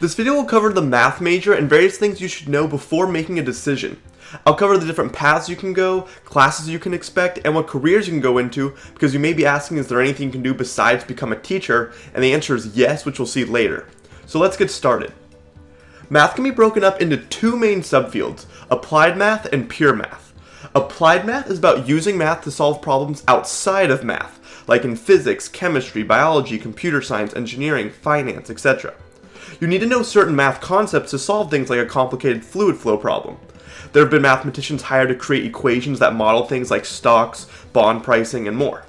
This video will cover the math major and various things you should know before making a decision. I'll cover the different paths you can go, classes you can expect, and what careers you can go into because you may be asking is there anything you can do besides become a teacher, and the answer is yes, which we'll see later. So let's get started. Math can be broken up into two main subfields, applied math and pure math. Applied math is about using math to solve problems outside of math, like in physics, chemistry, biology, computer science, engineering, finance, etc. You need to know certain math concepts to solve things like a complicated fluid flow problem. There have been mathematicians hired to create equations that model things like stocks, bond pricing, and more.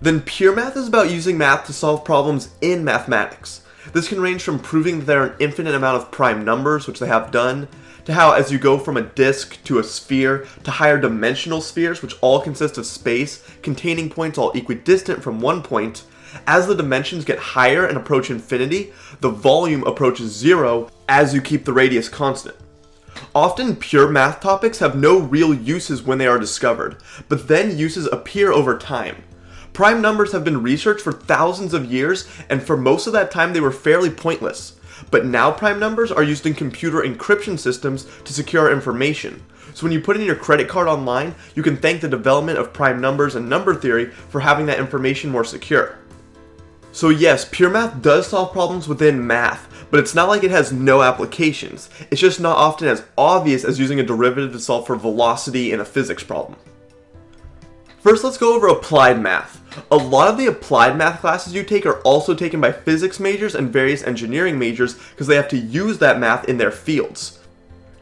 Then pure math is about using math to solve problems in mathematics. This can range from proving that there are an infinite amount of prime numbers, which they have done, to how as you go from a disk to a sphere to higher dimensional spheres, which all consist of space containing points all equidistant from one point, as the dimensions get higher and approach infinity, the volume approaches zero as you keep the radius constant. Often pure math topics have no real uses when they are discovered, but then uses appear over time. Prime numbers have been researched for thousands of years, and for most of that time they were fairly pointless. But now prime numbers are used in computer encryption systems to secure information. So when you put in your credit card online, you can thank the development of prime numbers and number theory for having that information more secure. So yes, pure math does solve problems within math, but it's not like it has no applications. It's just not often as obvious as using a derivative to solve for velocity in a physics problem. First, let's go over applied math. A lot of the applied math classes you take are also taken by physics majors and various engineering majors because they have to use that math in their fields.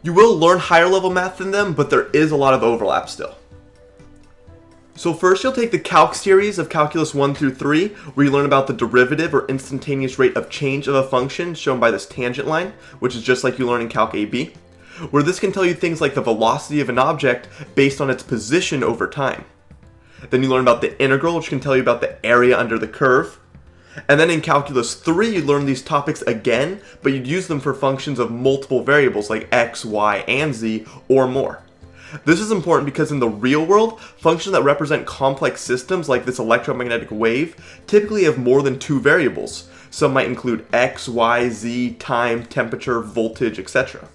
You will learn higher level math than them, but there is a lot of overlap still. So first you'll take the calc series of calculus 1 through 3, where you learn about the derivative or instantaneous rate of change of a function shown by this tangent line, which is just like you learn in calc AB, where this can tell you things like the velocity of an object based on its position over time. Then you learn about the integral, which can tell you about the area under the curve. And then in calculus 3, you learn these topics again, but you'd use them for functions of multiple variables like x, y, and z, or more. This is important because in the real world, functions that represent complex systems like this electromagnetic wave typically have more than two variables. Some might include x, y, z, time, temperature, voltage, etc.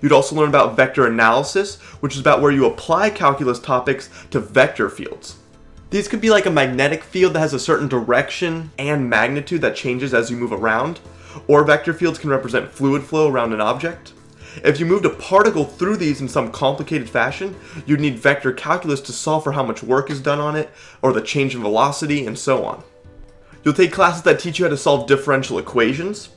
You'd also learn about vector analysis, which is about where you apply calculus topics to vector fields. These could be like a magnetic field that has a certain direction and magnitude that changes as you move around, or vector fields can represent fluid flow around an object. If you moved a particle through these in some complicated fashion, you'd need vector calculus to solve for how much work is done on it, or the change in velocity, and so on. You'll take classes that teach you how to solve differential equations.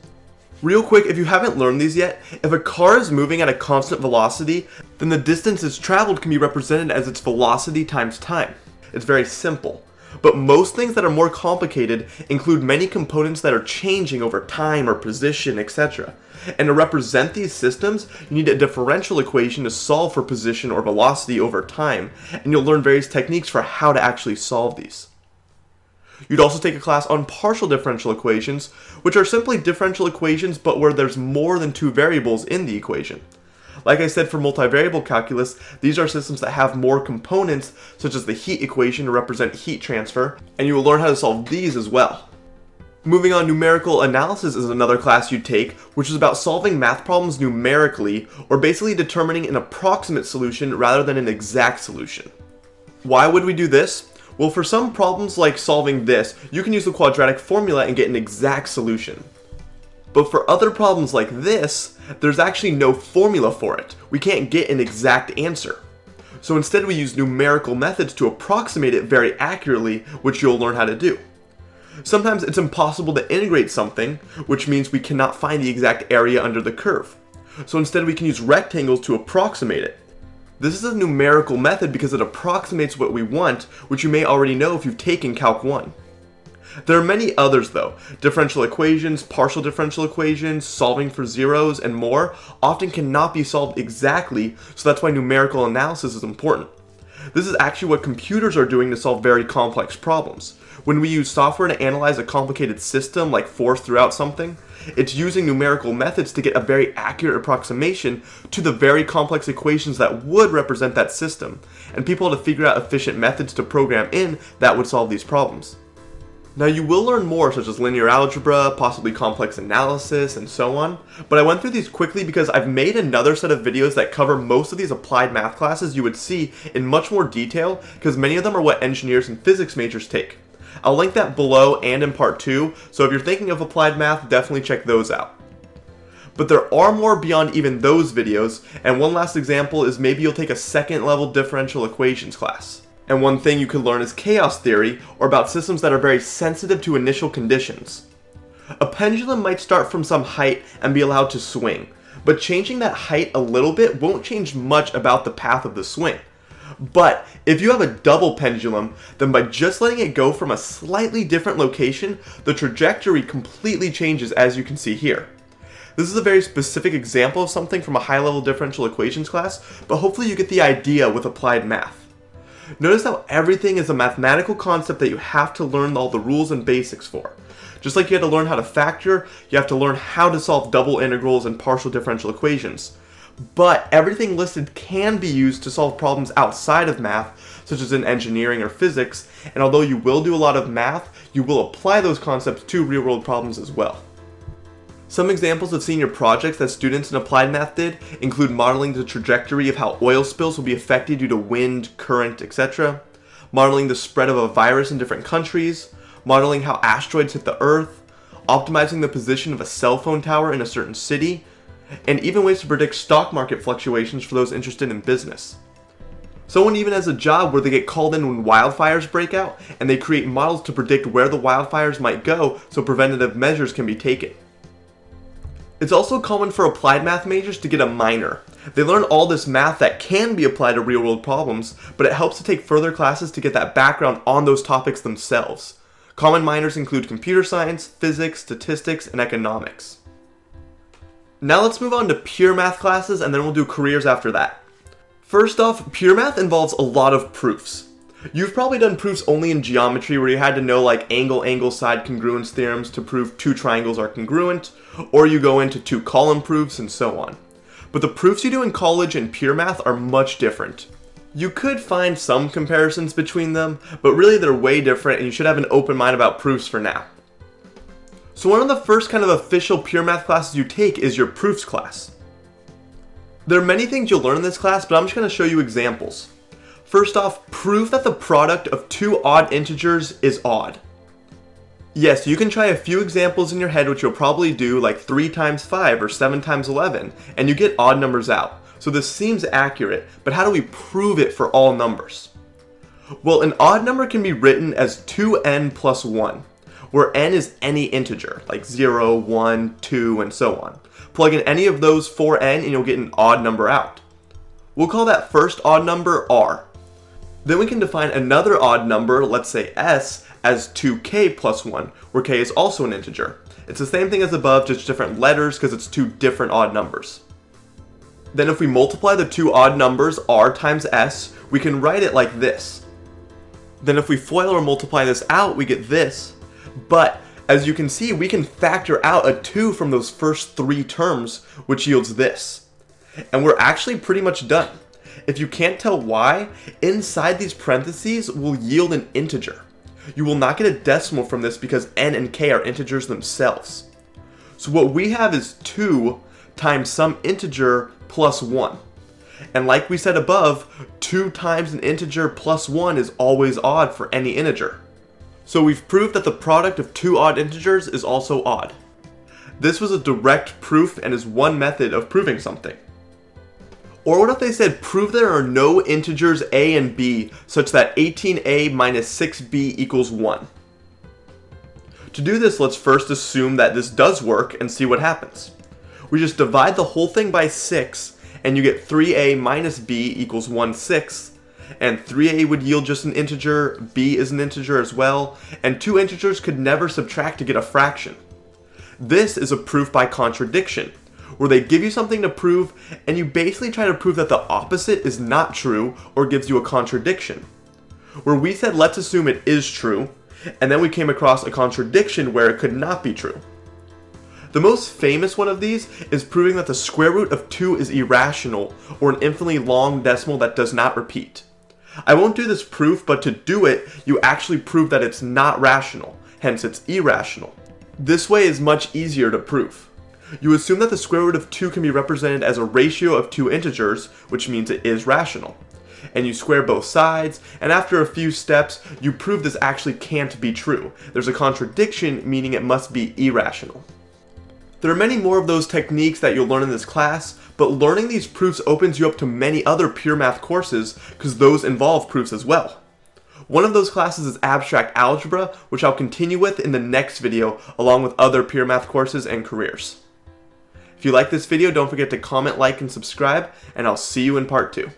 Real quick, if you haven't learned these yet, if a car is moving at a constant velocity, then the distance it's traveled can be represented as its velocity times time. It's very simple. But most things that are more complicated include many components that are changing over time or position, etc. And to represent these systems, you need a differential equation to solve for position or velocity over time, and you'll learn various techniques for how to actually solve these. You'd also take a class on partial differential equations, which are simply differential equations but where there's more than two variables in the equation. Like I said for multivariable calculus, these are systems that have more components, such as the heat equation to represent heat transfer, and you will learn how to solve these as well. Moving on, numerical analysis is another class you take, which is about solving math problems numerically, or basically determining an approximate solution rather than an exact solution. Why would we do this? Well, for some problems like solving this, you can use the quadratic formula and get an exact solution. But for other problems like this, there's actually no formula for it. We can't get an exact answer. So instead we use numerical methods to approximate it very accurately, which you'll learn how to do. Sometimes it's impossible to integrate something, which means we cannot find the exact area under the curve. So instead we can use rectangles to approximate it. This is a numerical method because it approximates what we want, which you may already know if you've taken Calc 1. There are many others though. Differential equations, partial differential equations, solving for zeros, and more often cannot be solved exactly, so that's why numerical analysis is important. This is actually what computers are doing to solve very complex problems. When we use software to analyze a complicated system like force throughout something, it's using numerical methods to get a very accurate approximation to the very complex equations that would represent that system, and people have to figure out efficient methods to program in that would solve these problems. Now you will learn more such as linear algebra, possibly complex analysis, and so on, but I went through these quickly because I've made another set of videos that cover most of these applied math classes you would see in much more detail because many of them are what engineers and physics majors take. I'll link that below and in part 2, so if you're thinking of applied math, definitely check those out. But there are more beyond even those videos, and one last example is maybe you'll take a second level differential equations class. And one thing you could learn is chaos theory, or about systems that are very sensitive to initial conditions. A pendulum might start from some height and be allowed to swing, but changing that height a little bit won't change much about the path of the swing. But if you have a double pendulum, then by just letting it go from a slightly different location, the trajectory completely changes as you can see here. This is a very specific example of something from a high-level differential equations class, but hopefully you get the idea with applied math. Notice how everything is a mathematical concept that you have to learn all the rules and basics for. Just like you had to learn how to factor, you have to learn how to solve double integrals and partial differential equations. But everything listed can be used to solve problems outside of math, such as in engineering or physics, and although you will do a lot of math, you will apply those concepts to real-world problems as well. Some examples of senior projects that students in applied math did include modeling the trajectory of how oil spills will be affected due to wind, current, etc., modeling the spread of a virus in different countries, modeling how asteroids hit the earth, optimizing the position of a cell phone tower in a certain city, and even ways to predict stock market fluctuations for those interested in business. Someone even has a job where they get called in when wildfires break out, and they create models to predict where the wildfires might go so preventative measures can be taken. It's also common for applied math majors to get a minor. They learn all this math that can be applied to real world problems, but it helps to take further classes to get that background on those topics themselves. Common minors include computer science, physics, statistics, and economics. Now let's move on to pure math classes and then we'll do careers after that. First off, pure math involves a lot of proofs. You've probably done proofs only in geometry where you had to know like angle, angle, side congruence theorems to prove two triangles are congruent, or you go into two column proofs and so on. But the proofs you do in college and pure math are much different. You could find some comparisons between them, but really they're way different and you should have an open mind about proofs for now. So one of the first kind of official pure math classes you take is your proofs class. There are many things you'll learn in this class, but I'm just going to show you examples. First off, prove that the product of two odd integers is odd. Yes, you can try a few examples in your head which you'll probably do like 3 times 5 or 7 times 11 and you get odd numbers out. So this seems accurate, but how do we prove it for all numbers? Well, an odd number can be written as 2n plus 1, where n is any integer, like 0, 1, 2, and so on. Plug in any of those for n and you'll get an odd number out. We'll call that first odd number r. Then we can define another odd number, let's say s, as 2k plus 1, where k is also an integer. It's the same thing as above, just different letters because it's two different odd numbers. Then if we multiply the two odd numbers, r times s, we can write it like this. Then if we FOIL or multiply this out, we get this. But as you can see, we can factor out a 2 from those first three terms, which yields this. And we're actually pretty much done. If you can't tell why, inside these parentheses will yield an integer. You will not get a decimal from this because n and k are integers themselves. So what we have is 2 times some integer plus 1. And like we said above, 2 times an integer plus 1 is always odd for any integer. So we've proved that the product of two odd integers is also odd. This was a direct proof and is one method of proving something. Or what if they said prove there are no integers a and b such that 18a minus 6b equals 1? To do this, let's first assume that this does work and see what happens. We just divide the whole thing by 6 and you get 3a minus b equals 1 6 and 3a would yield just an integer, b is an integer as well, and two integers could never subtract to get a fraction. This is a proof by contradiction, where they give you something to prove and you basically try to prove that the opposite is not true or gives you a contradiction. Where we said let's assume it is true, and then we came across a contradiction where it could not be true. The most famous one of these is proving that the square root of 2 is irrational, or an infinitely long decimal that does not repeat. I won't do this proof, but to do it, you actually prove that it's not rational, hence it's irrational. This way is much easier to prove. You assume that the square root of 2 can be represented as a ratio of two integers, which means it is rational. And you square both sides, and after a few steps, you prove this actually can't be true. There's a contradiction, meaning it must be irrational. There are many more of those techniques that you'll learn in this class, but learning these proofs opens you up to many other pure math courses because those involve proofs as well. One of those classes is Abstract Algebra, which I'll continue with in the next video along with other pure math courses and careers. If you like this video, don't forget to comment, like, and subscribe, and I'll see you in part 2.